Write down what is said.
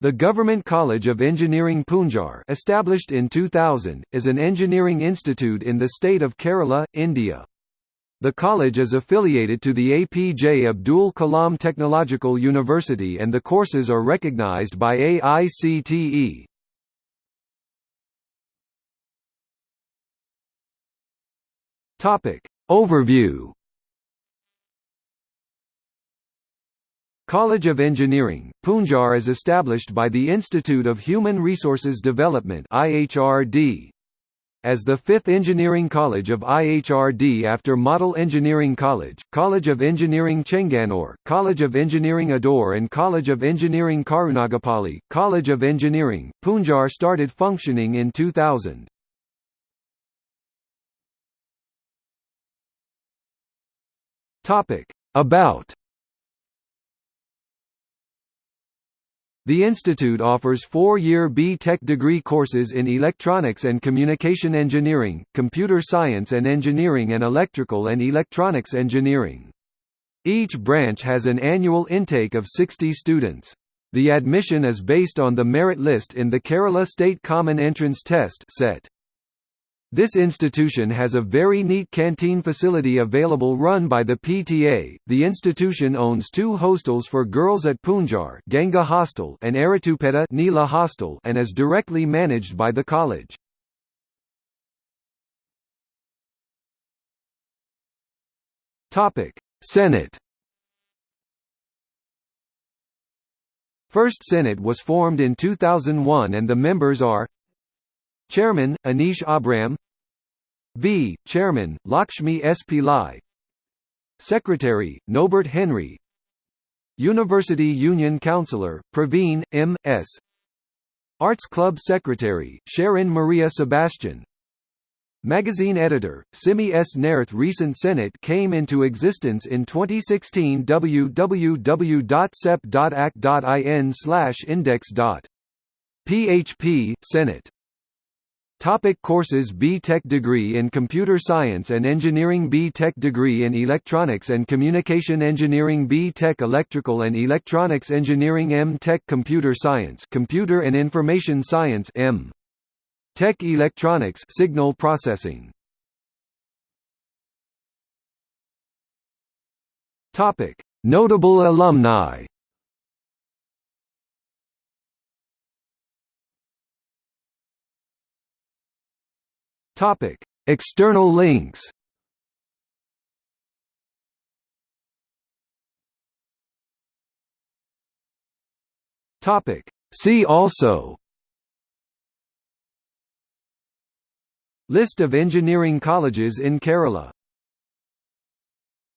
The Government College of Engineering Poonjar established in 2000, is an engineering institute in the state of Kerala, India. The college is affiliated to the APJ Abdul Kalam Technological University and the courses are recognized by AICTE. Overview College of Engineering, Poonjar is established by the Institute of Human Resources Development IHRD. As the fifth engineering college of IHRD after Model Engineering College, College of Engineering Chengannur, College of Engineering Adoor and College of Engineering Karunagappally, College of Engineering, Poonjar started functioning in 2000. About The institute offers four-year B.Tech degree courses in electronics and communication engineering, computer science and engineering and electrical and electronics engineering. Each branch has an annual intake of 60 students. The admission is based on the merit list in the Kerala State Common Entrance Test set. This institution has a very neat canteen facility available run by the PTA. The institution owns two hostels for girls at Poonjar Ganga Hostel and Erattupetta Neela Hostel, and is directly managed by the college. Topic: Senate. First Senate was formed in 2001 and the members are Chairman, Anish Abram V. Chairman, Lakshmi S. Pillai Secretary, Nobert Henry University Union Councillor, Praveen, M. S. Arts Club Secretary, Sharon Maria Sebastian Magazine editor, Simi S. Nairth Recent Senate came into existence in 2016 www.cep.ac.in index.php, Senate Topic courses B.Tech degree in Computer Science and Engineering B.Tech degree in Electronics and Communication Engineering B.Tech Electrical and Electronics Engineering M.Tech Computer Science Computer and Information Science M. Tech Electronics Signal Processing Topic Notable alumni Topic: External links. Topic: See also. List of engineering colleges in Kerala